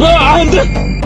아, 안 돼!